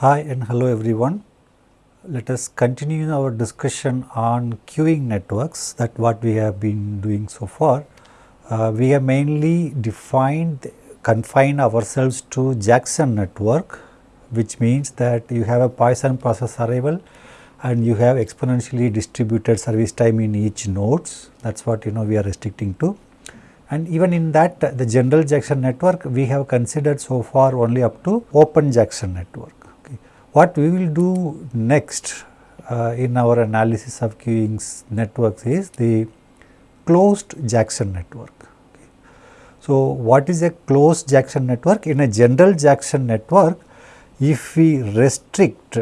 Hi and hello everyone. Let us continue our discussion on queuing networks that what we have been doing so far. Uh, we have mainly defined confined ourselves to Jackson network which means that you have a Poisson process arrival and you have exponentially distributed service time in each nodes that is what you know we are restricting to. And even in that the general Jackson network we have considered so far only up to open Jackson network. What we will do next uh, in our analysis of queuing networks is the closed Jackson network. So, what is a closed Jackson network? In a general Jackson network, if we restrict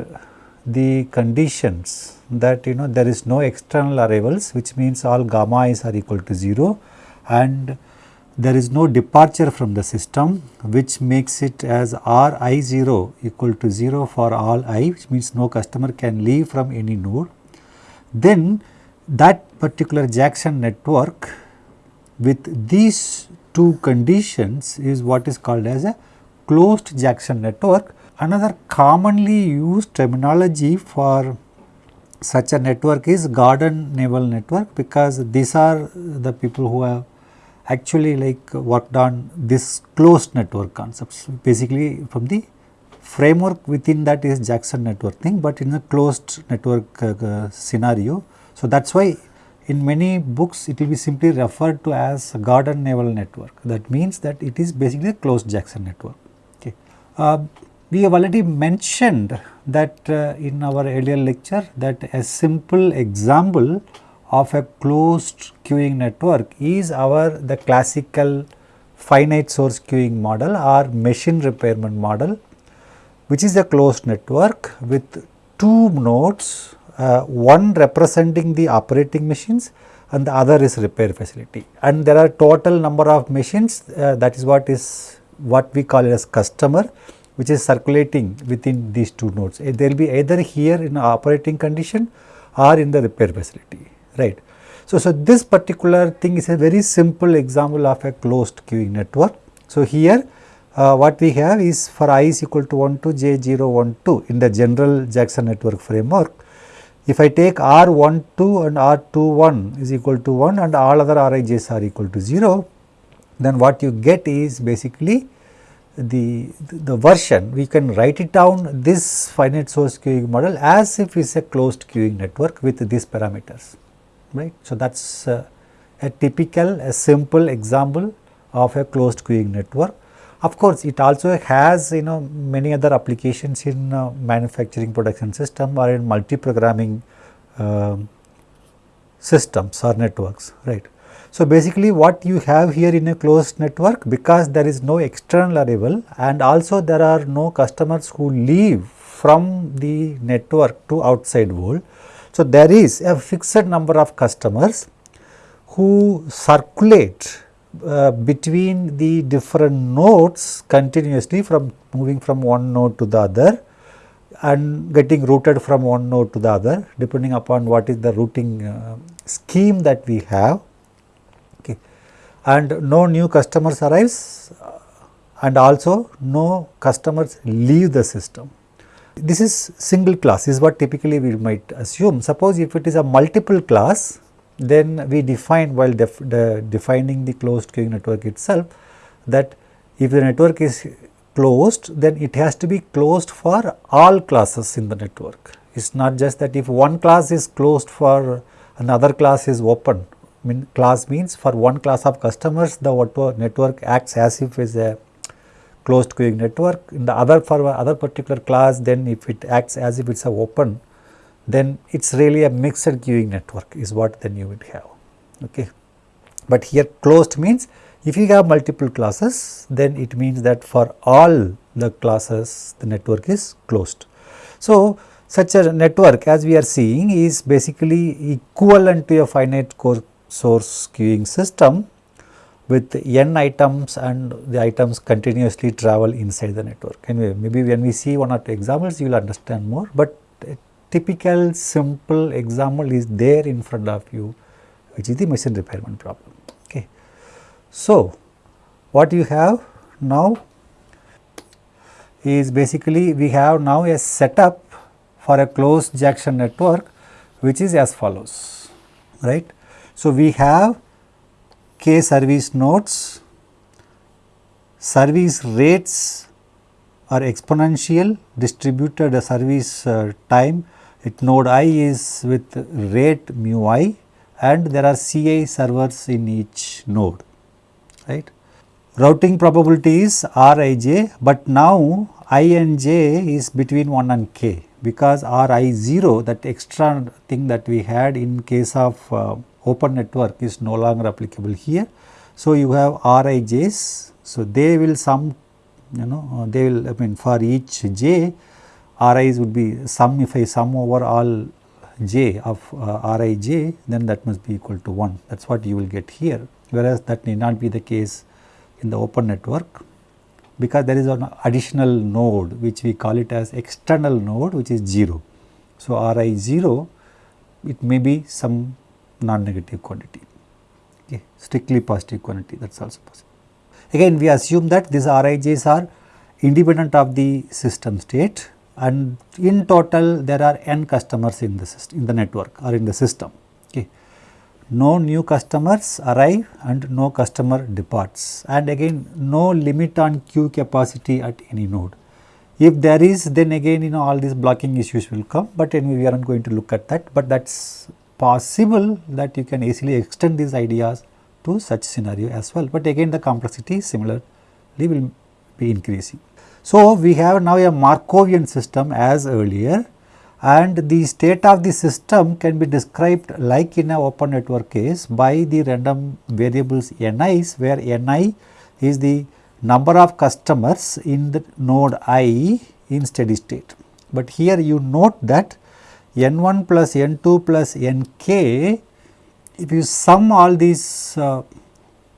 the conditions that you know there is no external arrivals which means all gamma i's are equal to 0 and there is no departure from the system which makes it as r i 0 equal to 0 for all i which means no customer can leave from any node. Then that particular Jackson network with these two conditions is what is called as a closed Jackson network. Another commonly used terminology for such a network is Gordon Newell network because these are the people who have actually like worked on this closed network concepts basically from the framework within that is Jackson network thing, but in a closed network uh, uh, scenario. So, that is why in many books it will be simply referred to as Gordon Newell network that means that it is basically a closed Jackson network. Okay. Uh, we have already mentioned that uh, in our earlier lecture that a simple example of a closed queuing network is our the classical finite source queuing model or machine repairment model which is a closed network with two nodes uh, one representing the operating machines and the other is repair facility and there are total number of machines uh, that is what is what we call as customer which is circulating within these two nodes. There will be either here in operating condition or in the repair facility right. So, so this particular thing is a very simple example of a closed queuing network. So, here uh, what we have is for i is equal to 1 to j 0 1 2 in the general Jackson network framework. If I take r 1 2 and r 2 1 is equal to 1 and all other rij's are equal to 0, then what you get is basically the, the version we can write it down this finite source queuing model as if it is a closed queuing network with these parameters right. So, that is uh, a typical a simple example of a closed queuing network. Of course, it also has you know many other applications in uh, manufacturing production system or in multi-programming uh, systems or networks, right. So, basically what you have here in a closed network because there is no external arrival and also there are no customers who leave from the network to outside world. So, there is a fixed number of customers who circulate uh, between the different nodes continuously from moving from one node to the other and getting routed from one node to the other depending upon what is the routing uh, scheme that we have okay. and no new customers arrives uh, and also no customers leave the system. This is single class is what typically we might assume. Suppose if it is a multiple class then we define while def defining the closed queuing network itself that if the network is closed then it has to be closed for all classes in the network. It is not just that if one class is closed for another class is open. I mean class means for one class of customers the network acts as if it is a closed queuing network. In the other for other particular class then if it acts as if it is a open then it is really a mixed queuing network is what then you would have. Okay. But here closed means if you have multiple classes then it means that for all the classes the network is closed. So, such a network as we are seeing is basically equivalent to a finite core source queuing system with n items and the items continuously travel inside the network. Anyway, maybe when we see one or two examples you will understand more, but a typical simple example is there in front of you which is the machine repairment problem. Okay. So, what you have now is basically we have now a setup for a closed Jackson network which is as follows right. So, we have k service nodes, service rates are exponential distributed service uh, time it node i is with rate mu i and there are CI servers in each node right. Routing probability is Rij, but now i and j is between 1 and k because Ri0 that extra thing that we had in case of uh, open network is no longer applicable here. So, you have Rij's, so they will sum you know uh, they will I mean for each j Ri's would be sum if I sum over all j of uh, Rij then that must be equal to 1 that is what you will get here whereas that may not be the case in the open network because there is an additional node which we call it as external node which is 0. So, Ri 0 it may be some non-negative quantity. Okay, strictly positive quantity that is also possible. Again we assume that these Rij's are independent of the system state and in total there are n customers in the system in the network or in the system. No new customers arrive and no customer departs. And again no limit on queue capacity at any node. If there is then again you know all these blocking issues will come but anyway we are not going to look at that but that's possible that you can easily extend these ideas to such scenario as well but again the complexity similarly will be increasing so, we have now a Markovian system as earlier and the state of the system can be described like in a open network case by the random variables ni's where ni is the number of customers in the node i in steady state. But here you note that n1 plus n2 plus nk if you sum all these uh,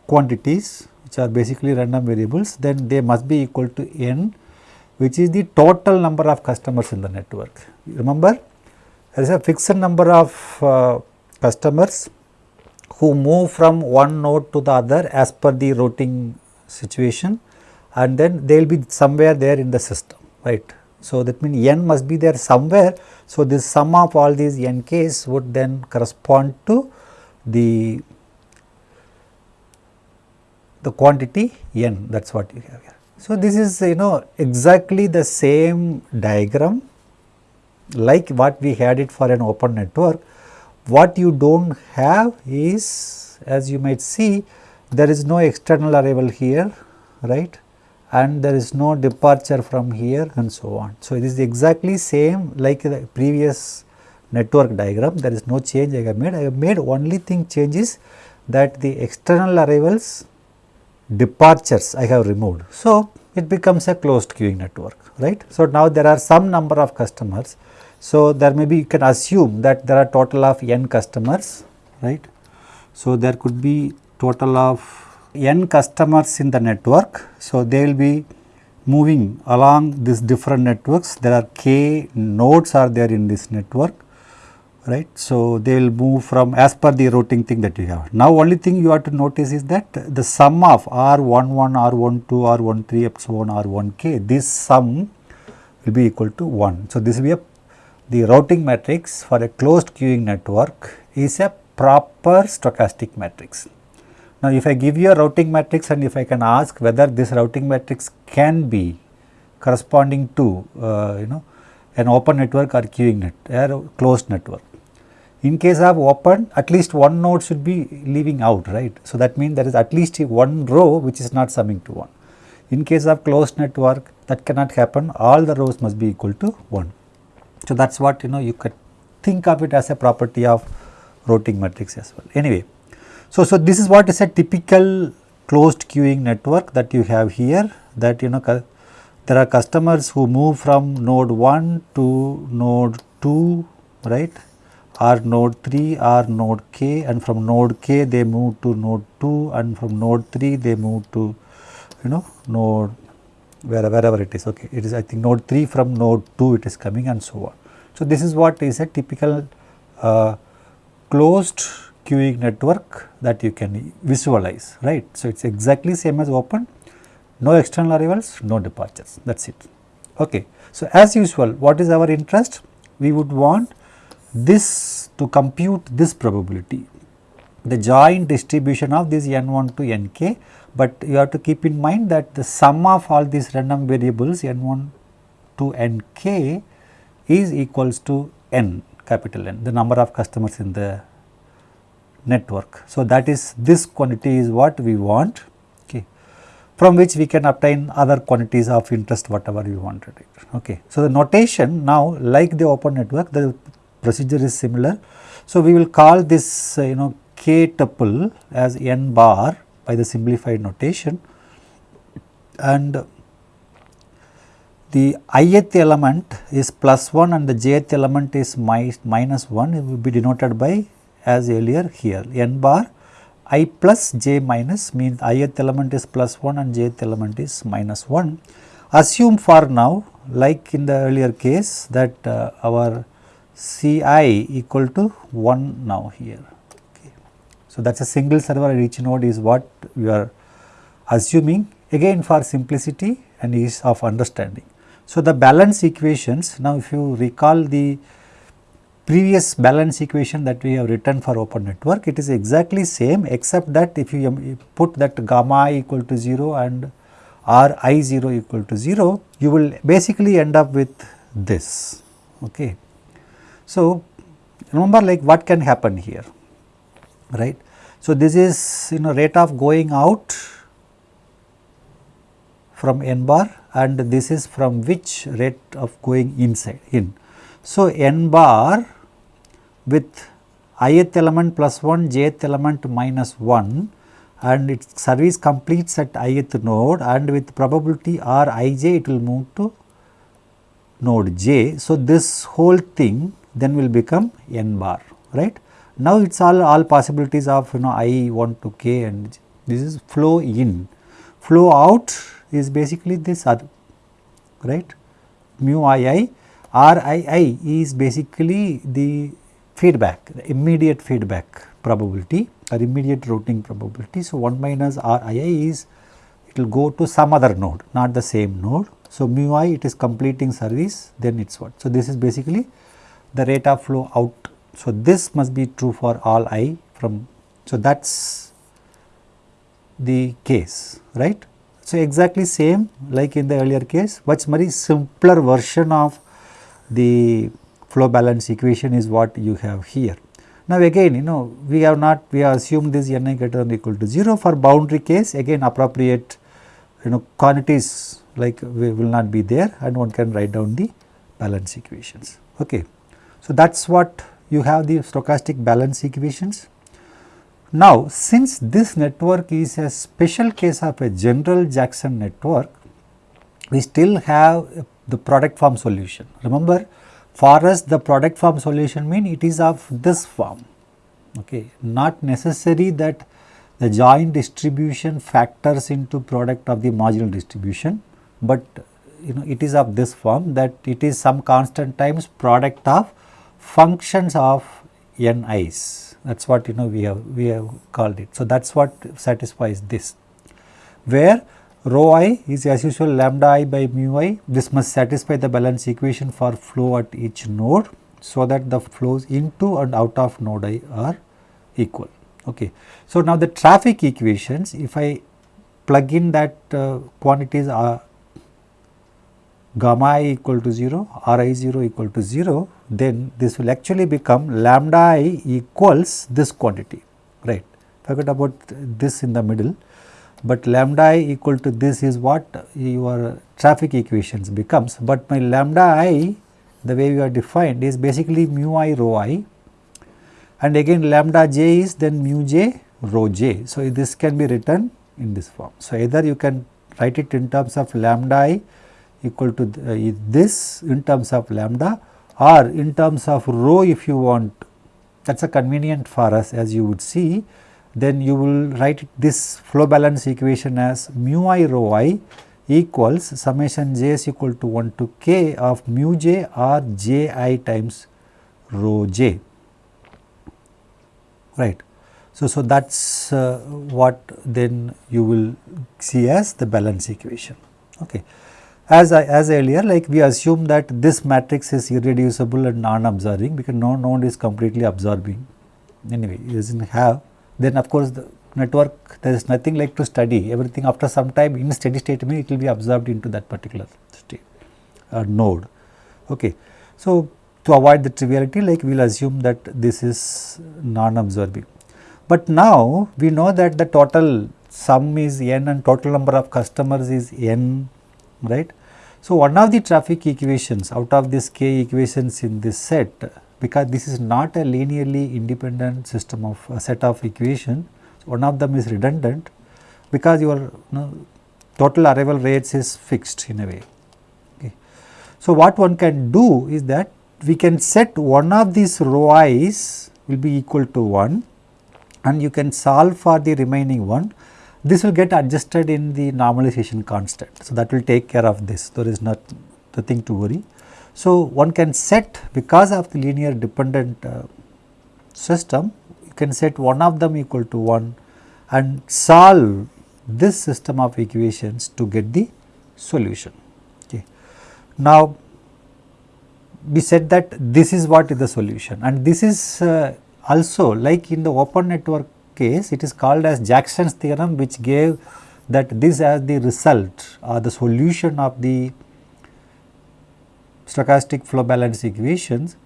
quantities which are basically random variables then they must be equal to n which is the total number of customers in the network. Remember there is a fixed number of uh, customers who move from one node to the other as per the routing situation and then they will be somewhere there in the system right. So, that means n must be there somewhere. So, this sum of all these n k's would then correspond to the the quantity n that is what you have here. So, this is you know exactly the same diagram like what we had it for an open network. What you do not have is as you might see there is no external arrival here right and there is no departure from here and so on. So, it is exactly same like the previous network diagram there is no change I have made. I have made only thing changes that the external arrivals departures I have removed. So, it becomes a closed queuing network right. So, now there are some number of customers. So, there may be you can assume that there are total of n customers right. So, there could be total of n customers in the network. So, they will be moving along these different networks there are k nodes are there in this network right. So, they will move from as per the routing thing that you have. Now, only thing you have to notice is that the sum of R11, R12, R13 up so on R1k this sum will be equal to 1. So, this will be a the routing matrix for a closed queuing network is a proper stochastic matrix. Now, if I give you a routing matrix and if I can ask whether this routing matrix can be corresponding to uh, you know an open network or queuing net or closed network. In case of open at least one node should be leaving out right. So, that means there is at least one row which is not summing to 1. In case of closed network that cannot happen all the rows must be equal to 1. So, that is what you know you could think of it as a property of routing matrix as well. Anyway, so, so this is what is a typical closed queuing network that you have here that you know there are customers who move from node 1 to node 2 right or node 3 or node k and from node k they move to node 2 and from node 3 they move to you know node where, wherever it is okay it is I think node 3 from node 2 it is coming and so on. So, this is what is a typical uh, closed queuing network that you can visualize right. So, it is exactly same as open no external arrivals no departures that is it Okay. So, as usual what is our interest? We would want this to compute this probability the joint distribution of this n1 to nk, but you have to keep in mind that the sum of all these random variables n1 to nk is equals to n capital N the number of customers in the network. So, that is this quantity is what we want okay, from which we can obtain other quantities of interest whatever we wanted. Okay. So, the notation now like the open network the procedure is similar. So, we will call this uh, you know k tuple as n bar by the simplified notation and the ith element is plus 1 and the jth element is minus 1 it will be denoted by as earlier here n bar i plus j minus means ith element is plus 1 and jth element is minus 1. Assume for now like in the earlier case that uh, our Ci equal to 1 now here. Okay. So, that is a single server at each node is what we are assuming again for simplicity and ease of understanding. So, the balance equations now if you recall the previous balance equation that we have written for open network it is exactly same except that if you put that gamma i equal to 0 and r i 0 equal to 0 you will basically end up with this okay. So, remember like what can happen here right. So, this is you know rate of going out from n bar and this is from which rate of going inside in. So, n bar with ith element plus 1, jth element minus 1 and its service completes at ith node and with probability r ij it will move to node j. So, this whole thing then will become n bar right. Now, it is all, all possibilities of you know i 1 to k and this is flow in. Flow out is basically this other right mu i i r i i is basically the feedback, immediate feedback probability or immediate routing probability. So, 1 minus R i i is it will go to some other node not the same node. So, mu i it is completing service then it is what. So, this is basically the rate of flow out. So, this must be true for all i from. So, that is the case right. So, exactly same like in the earlier case much very simpler version of the flow balance equation is what you have here. Now again you know we have not we have assumed this n i greater than equal to 0 for boundary case again appropriate you know quantities like we will not be there and one can write down the balance equations. Okay. So that is what you have the stochastic balance equations. Now since this network is a special case of a general Jackson network, we still have the product form solution. Remember for us the product form solution mean it is of this form okay. Not necessary that the joint distribution factors into product of the marginal distribution but you know it is of this form that it is some constant times product of functions of n i's that is what you know we have we have called it. So, that is what satisfies this. Where rho i is as usual lambda i by mu i. This must satisfy the balance equation for flow at each node so that the flows into and out of node i are equal. Okay. So, now the traffic equations if I plug in that uh, quantities are gamma i equal to 0, r i 0 equal to 0, then this will actually become lambda i equals this quantity, right. Forget about this in the middle but lambda i equal to this is what your traffic equations becomes, but my lambda i the way we are defined is basically mu i rho i and again lambda j is then mu j rho j. So, this can be written in this form. So, either you can write it in terms of lambda i equal to uh, this in terms of lambda or in terms of rho if you want that is a convenient for us as you would see then you will write this flow balance equation as mu i rho i equals summation j is equal to 1 to k of mu j or j i times rho j right. So, so that is uh, what then you will see as the balance equation. Okay. as I, as earlier like we assume that this matrix is irreducible and non-absorbing because no node is completely absorbing anyway it does not have then of course the network there is nothing like to study. Everything after some time in steady state mean it will be absorbed into that particular state uh, node. Okay. So to avoid the triviality like we will assume that this is non-absorbing. But now we know that the total sum is n and total number of customers is n right. So, one of the traffic equations out of these k equations in this set because this is not a linearly independent system of a set of equation, so one of them is redundant because your you know, total arrival rates is fixed in a way. Okay. So, what one can do is that we can set one of these rho i's will be equal to 1 and you can solve for the remaining one this will get adjusted in the normalization constant. So, that will take care of this there is not nothing to worry. So, one can set because of the linear dependent uh, system you can set one of them equal to 1 and solve this system of equations to get the solution. Okay. Now, we said that this is what is the solution and this is uh, also like in the open network case it is called as Jackson's theorem which gave that this as the result or the solution of the stochastic flow balance equations.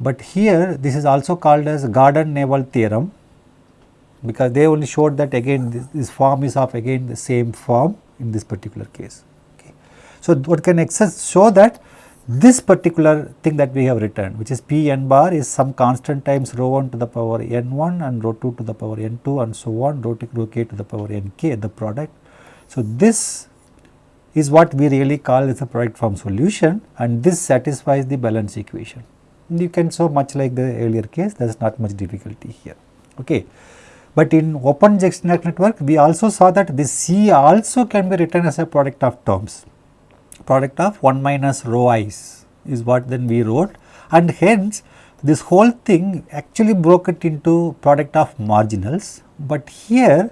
But here this is also called as Gordon-Newell theorem because they only showed that again this, this, form is of again the same form in this particular case. Okay. So, what can access show that this particular thing that we have written which is p n bar is some constant times rho 1 to the power n 1 and rho 2 to the power n 2 and so on rho, t, rho k to the power n k the product. So, this is what we really call as a product form solution and this satisfies the balance equation. You can show much like the earlier case there is not much difficulty here. Okay. But in open Jackson network we also saw that this C also can be written as a product of terms product of 1 minus rho i's is what then we wrote and hence this whole thing actually broke it into product of marginals, but here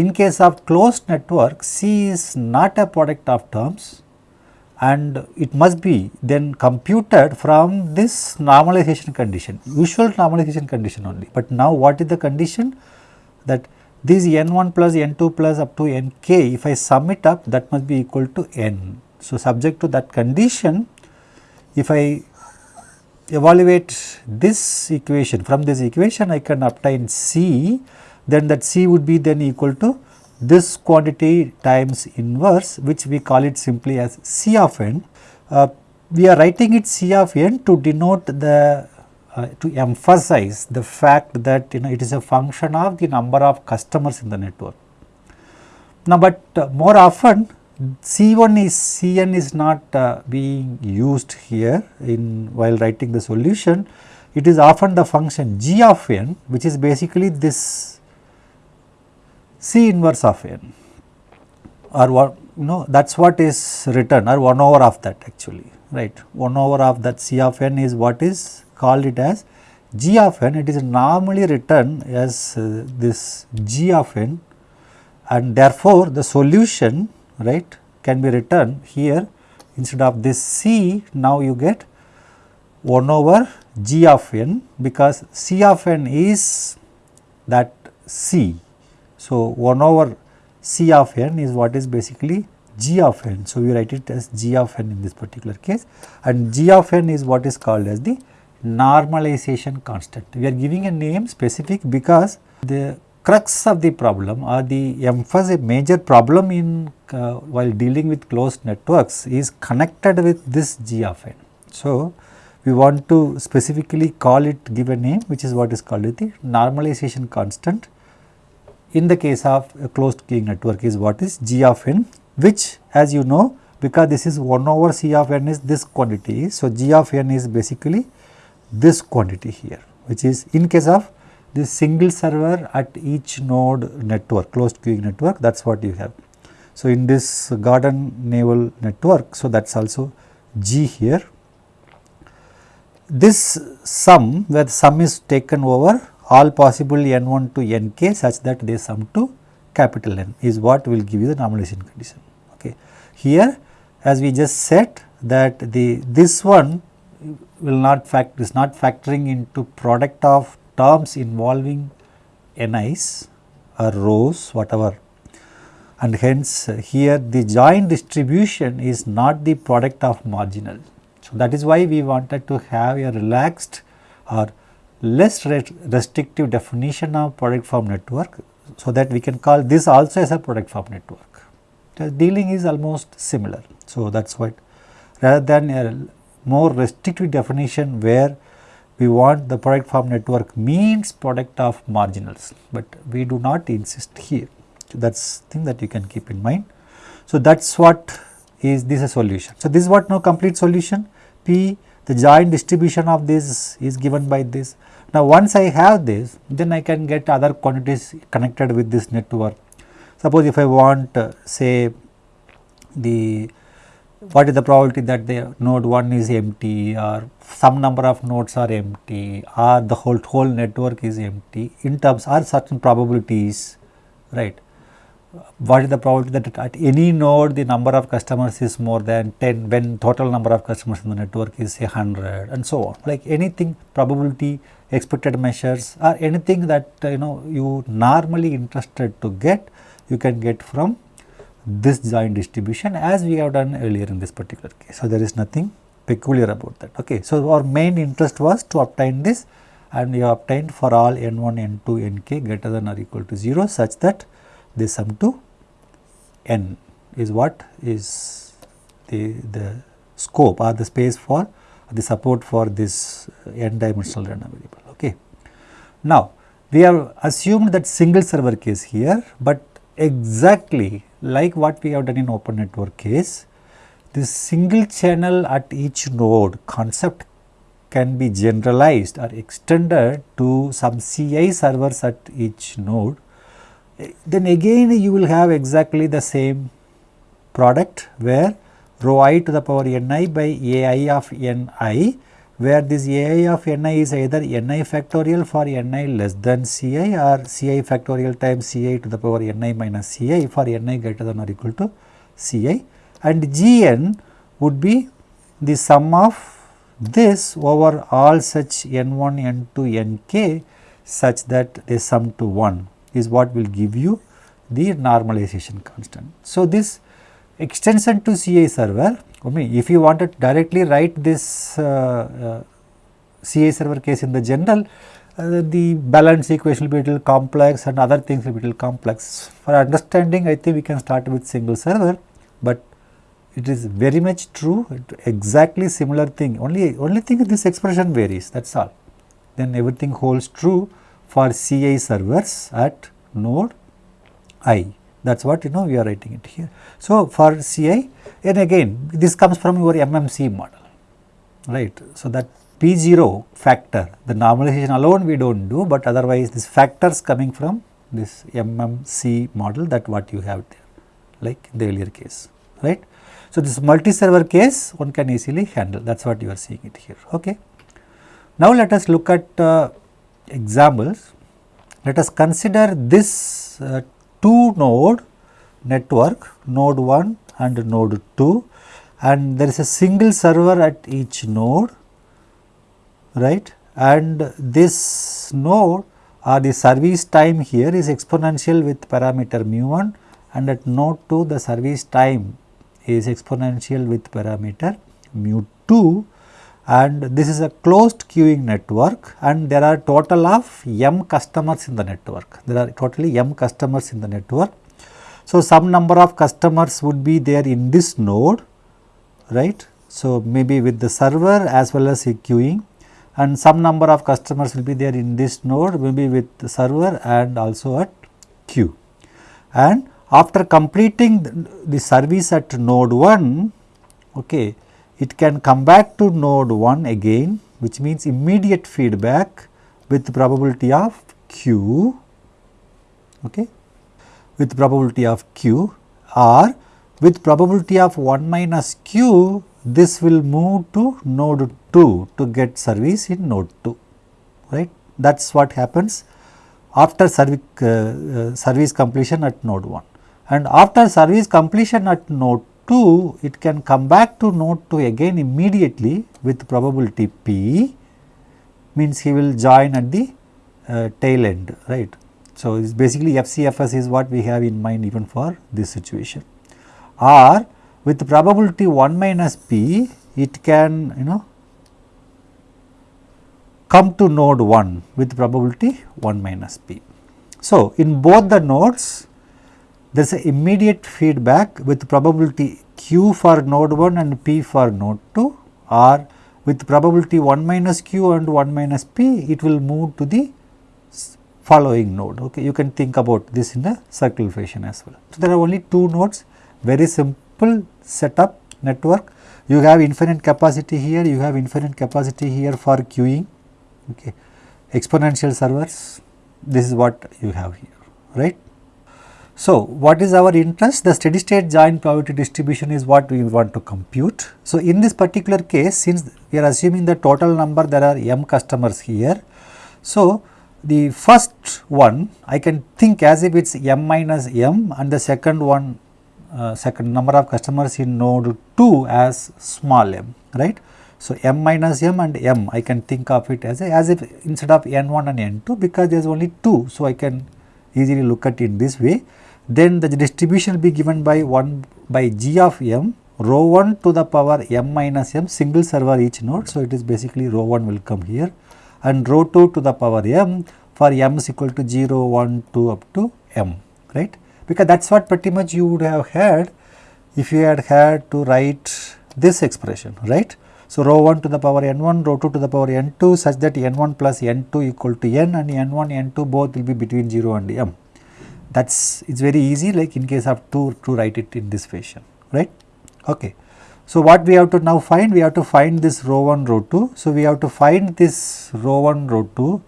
in case of closed network C is not a product of terms and it must be then computed from this normalization condition, usual normalization condition only. But now what is the condition that this n1 plus n2 plus up to nk if I sum it up that must be equal to n so, subject to that condition, if I evaluate this equation from this equation I can obtain C, then that C would be then equal to this quantity times inverse which we call it simply as C of n. Uh, we are writing it C of n to denote the uh, to emphasize the fact that you know it is a function of the number of customers in the network. Now, but uh, more often C1 is Cn is not uh, being used here in while writing the solution. It is often the function g of n which is basically this C inverse of n or what you know that is what is written or 1 over of that actually right? 1 over of that C of n is what is called it as g of n. It is normally written as uh, this g of n and therefore the solution right can be written here. Instead of this C now you get 1 over g of n because C of n is that C. So, 1 over C of n is what is basically g of n. So, we write it as g of n in this particular case and g of n is what is called as the normalization constant. We are giving a name specific because the crux of the problem or the emphasis a major problem in uh, while dealing with closed networks is connected with this g of n. So, we want to specifically call it give a name which is what is called the normalization constant in the case of a closed queuing network is what is g of n which as you know because this is 1 over c of n is this quantity. So, g of n is basically this quantity here which is in case of this single server at each node network closed queuing network that is what you have. So, in this Gordon Newell network, so that is also G here. This sum where the sum is taken over all possible n1 to nk such that they sum to capital N is what will give you the normalization condition. Okay. Here as we just said that the this one will not fact is not factoring into product of terms involving NIs or rhos whatever and hence here the joint distribution is not the product of marginal. So, that is why we wanted to have a relaxed or less restrictive definition of product form network. So, that we can call this also as a product form network. The dealing is almost similar. So, that is what rather than a more restrictive definition where we want the product form network means product of marginals, but we do not insist here. So, that is thing that you can keep in mind. So, that is what is this a solution. So, this is what now complete solution P the joint distribution of this is given by this. Now, once I have this then I can get other quantities connected with this network. Suppose if I want uh, say the what is the probability that the node 1 is empty or some number of nodes are empty or the whole whole network is empty in terms are certain probabilities right what is the probability that at any node the number of customers is more than 10 when total number of customers in the network is say 100 and so on like anything probability expected measures or anything that uh, you know you normally interested to get you can get from this joint distribution as we have done earlier in this particular case. So, there is nothing peculiar about that. Okay. So, our main interest was to obtain this and we have obtained for all n1, n2, nk greater than or equal to 0 such that they sum to n is what is the, the scope or the space for the support for this uh, n dimensional random variable. Okay. Now, we have assumed that single server case here, but exactly like what we have done in open network case, this single channel at each node concept can be generalized or extended to some CI servers at each node, then again you will have exactly the same product where rho i to the power ni by ai of ni where this ai of ni is either ni factorial for ni less than ci or ci factorial times ci to the power ni minus ci for ni greater than or equal to ci. And gn would be the sum of this over all such n1, n2, nk such that they sum to 1 is what will give you the normalization constant. So, this extension to CA server I mean if you want to directly write this uh, uh, CI server case in the general uh, the balance equation will be a little complex and other things will be a little complex. For understanding I think we can start with single server, but it is very much true exactly similar thing only only thing this expression varies that is all. Then everything holds true for CI servers at node i that is what you know we are writing it here. So, for CI and again this comes from your MMC model right. So, that P0 factor the normalization alone we do not do, but otherwise this factors coming from this MMC model that what you have there like the earlier case right. So, this multi-server case one can easily handle that is what you are seeing it here. Okay. Now, let us look at uh, examples. Let us consider this uh, two node network node 1 and node 2 and there is a single server at each node right and this node or the service time here is exponential with parameter mu 1 and at node 2 the service time is exponential with parameter mu 2 and this is a closed queuing network and there are total of m customers in the network. There are totally m customers in the network so, some number of customers would be there in this node, right. So, maybe with the server as well as queuing and some number of customers will be there in this node maybe with the server and also at queue. And after completing the, the service at node 1, okay, it can come back to node 1 again which means immediate feedback with probability of q okay, with probability of q or with probability of 1 minus q this will move to node 2 to get service in node 2 right? That is what happens after service, uh, uh, service completion at node 1 and after service completion at node 2 it can come back to node 2 again immediately with probability p means he will join at the uh, tail end right. So, it's basically FCFS is what we have in mind even for this situation or with probability 1 minus p it can you know come to node 1 with probability 1 minus p. So, in both the nodes there is a immediate feedback with probability q for node 1 and p for node 2 or with probability 1 minus q and 1 minus p it will move to the following node. Okay. You can think about this in a circular fashion as well. So, there are only two nodes very simple setup network. You have infinite capacity here, you have infinite capacity here for queuing, okay. exponential servers, this is what you have here, right. So, what is our interest? The steady state joint probability distribution is what we want to compute. So, in this particular case, since we are assuming the total number there are m customers here. So, the first one I can think as if it is m minus m and the second one uh, second number of customers in node 2 as small m right. So, m minus m and m I can think of it as a, as if instead of n1 and n2 because there is only 2. So, I can easily look at it this way then the distribution will be given by 1 by g of m rho 1 to the power m minus m single server each node. So, it is basically rho 1 will come here and rho 2 to the power m for m is equal to 0, 1, 2 up to m right because that is what pretty much you would have had if you had had to write this expression right. So, rho 1 to the power n 1 rho 2 to the power n 2 such that n 1 plus n 2 equal to n and n 1 n 2 both will be between 0 and m. That is it is very easy like in case of 2 to write it in this fashion right. Okay. So, what we have to now find? We have to find this rho 1 rho 2. So, we have to find this rho 1 rho 2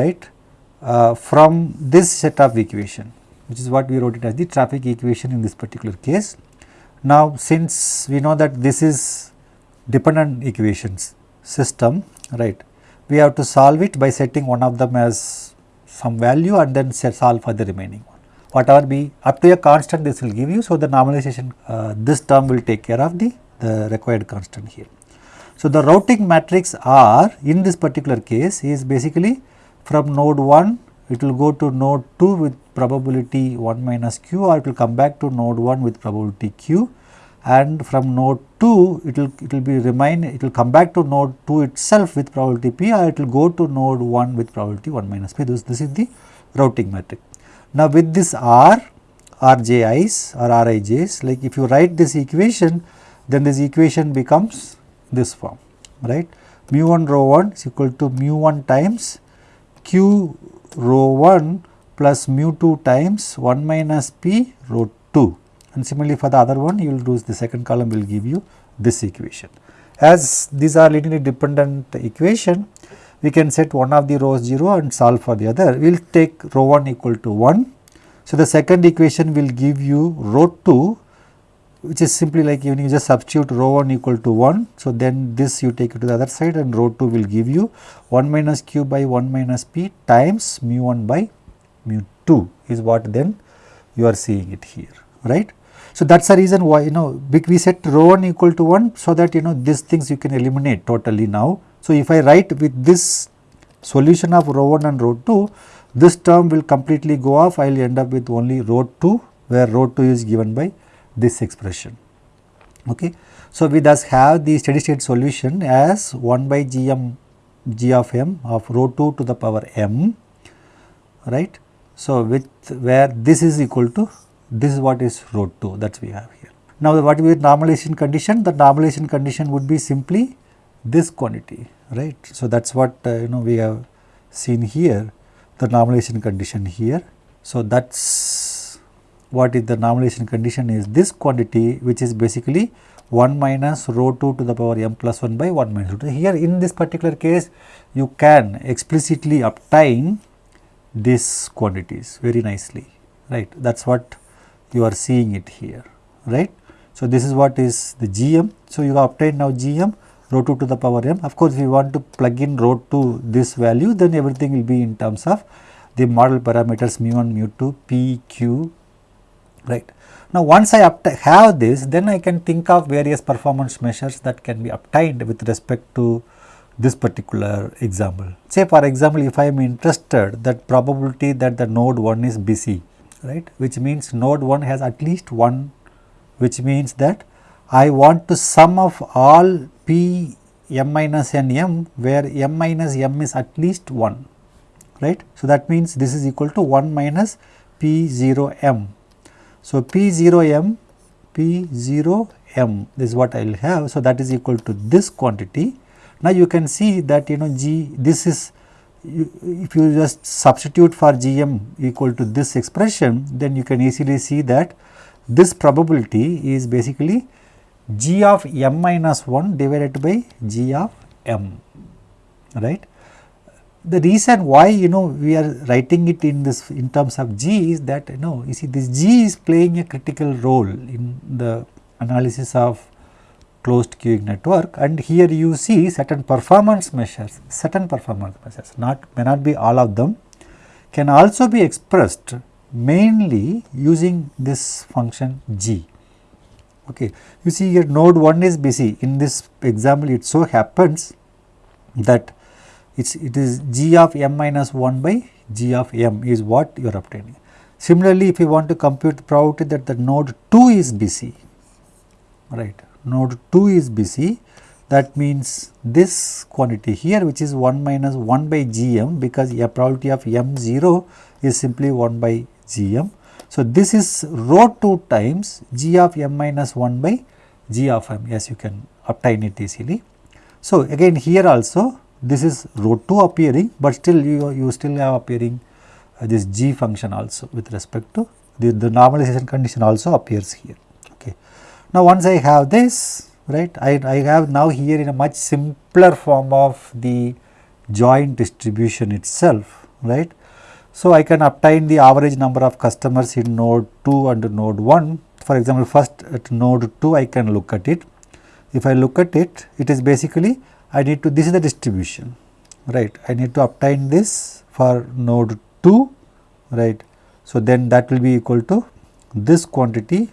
right uh, from this set of equation which is what we wrote it as the traffic equation in this particular case. Now, since we know that this is dependent equations system right, we have to solve it by setting one of them as some value and then solve for the remaining one. Whatever be up to a constant this will give you. So, the normalization uh, this term will take care of the, the required constant here. So, the routing matrix R in this particular case is basically from node 1 it will go to node 2 with probability 1 minus q or it will come back to node 1 with probability q and from node 2 it will it will be remain it will come back to node 2 itself with probability p or it will go to node 1 with probability 1 minus p this, this is the routing matrix. Now with this r rji's or rij's like if you write this equation then this equation becomes this form right mu 1 rho 1 is equal to mu 1 times q rho 1 plus mu 2 times 1 minus p rho 2 and similarly for the other one you will do the second column will give you this equation. As these are linearly dependent equation we can set one of the rhos 0 and solve for the other. We will take rho 1 equal to 1. So, the second equation will give you rho 2 which is simply like when you just substitute rho 1 equal to 1. So, then this you take it to the other side and rho 2 will give you 1 minus q by 1 minus p times mu 1 by mu 2 is what then you are seeing it here right. So, that is the reason why you know we set rho 1 equal to 1 so that you know these things you can eliminate totally now. So, if I write with this solution of rho 1 and rho 2 this term will completely go off I will end up with only rho 2 where rho 2 is given by this expression. Okay. So, we thus have the steady state solution as 1 by g m g of m of rho 2 to the power m right. So, with where this is equal to this is what is rho 2 that we have here. Now, what will be normalization condition? The normalization condition would be simply this quantity right. So, that is what uh, you know we have seen here the normalization condition here. So, that is what is the normalization condition is this quantity which is basically 1 minus rho 2 to the power m plus 1 by 1 minus rho 2. Here in this particular case you can explicitly obtain these quantities very nicely right that is what you are seeing it here right. So, this is what is the GM. So, you have obtained now GM rho 2 to the power m of course, if you want to plug in rho 2 this value then everything will be in terms of the model parameters mu 1 mu 2 p q right. Now, once I have this then I can think of various performance measures that can be obtained with respect to this particular example. Say for example, if I am interested that probability that the node 1 is busy right which means node 1 has at least one which means that I want to sum of all p m minus n m where m minus m is at least 1 right. So, that means this is equal to 1 minus p 0 m. So, p 0 m p 0 m this is what I will have. So, that is equal to this quantity. Now, you can see that you know g this is you, if you just substitute for gm equal to this expression then you can easily see that this probability is basically g of m minus 1 divided by g of m right. The reason why you know we are writing it in this in terms of g is that you know you see this g is playing a critical role in the analysis of closed queuing network and here you see certain performance measures, certain performance measures not may not be all of them can also be expressed mainly using this function g. Okay. You see here node 1 is busy in this example it so happens that it's, it is g of m minus 1 by g of m is what you are obtaining. Similarly, if you want to compute the probability that the node 2 is busy right node 2 is busy that means this quantity here which is 1 minus 1 by gm because a probability of m0 is simply 1 by gm. So, this is rho 2 times g of m minus 1 by g of m yes you can obtain it easily. So, again here also this is rho 2 appearing, but still you, you still have appearing uh, this g function also with respect to the, the normalization condition also appears here. Okay. Now, once I have this right I, I have now here in a much simpler form of the joint distribution itself right. So, I can obtain the average number of customers in node 2 and node 1 for example, first at node 2 I can look at it. If I look at it, it is basically I need to this is the distribution right I need to obtain this for node 2 right. So, then that will be equal to this quantity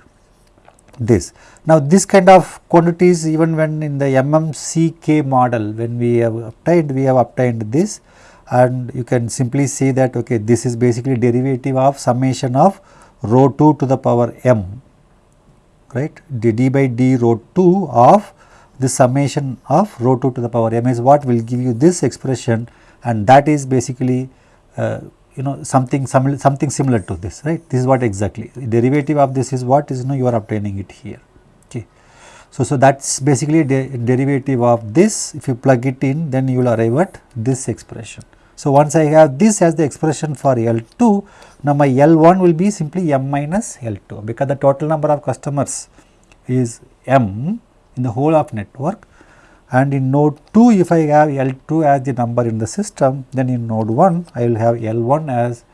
this. Now, this kind of quantities even when in the MMCK model when we have obtained we have obtained this and you can simply say that okay this is basically derivative of summation of rho 2 to the power m right? D, d by d rho 2 of the summation of rho 2 to the power m is what will give you this expression. And that is basically uh, you know something something similar to this right? This is what exactly the derivative of this is what is you know you are obtaining it here so so that's basically the derivative of this. If you plug it in then you will arrive at this expression. So once i have this as the expression for l2 now my l1 will be simply m minus l2 because the total number of customers is m in the whole of network. And in node 2 if I have L2 as the number in the system then in node 1 I will have L1 as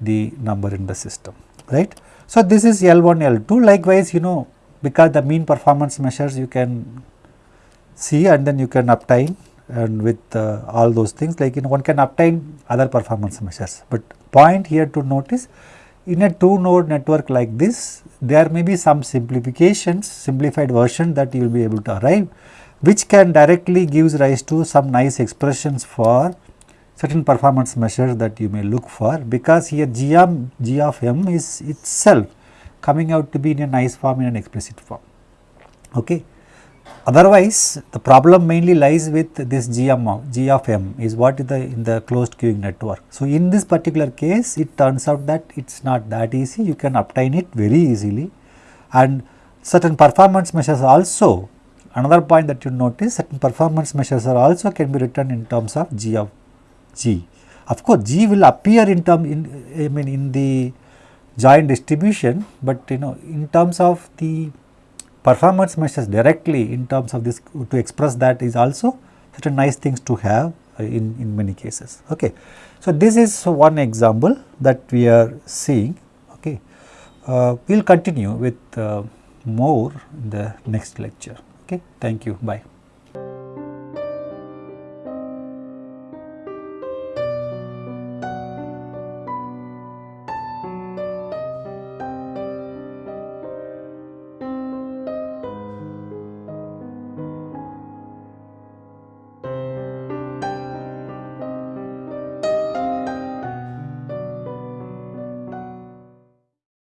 the number in the system right. So, this is L1 L2 likewise you know because the mean performance measures you can see and then you can obtain and with uh, all those things. Like you know one can obtain other performance measures, but point here to notice in a two node network like this there may be some simplifications simplified version that you will be able to arrive which can directly gives rise to some nice expressions for certain performance measures that you may look for. Because here g, of m is itself coming out to be in a nice form in an explicit form. Okay. Otherwise, the problem mainly lies with this G of m is what is the in the closed queuing network. So, in this particular case it turns out that it is not that easy you can obtain it very easily and certain performance measures also Another point that you notice certain performance measures are also can be written in terms of g of g. Of course, g will appear in term in I mean in the joint distribution, but you know in terms of the performance measures directly in terms of this to express that is also certain nice things to have uh, in, in many cases. Okay. So, this is one example that we are seeing. Okay. Uh, we will continue with uh, more in the next lecture. Okay, thank you. Bye.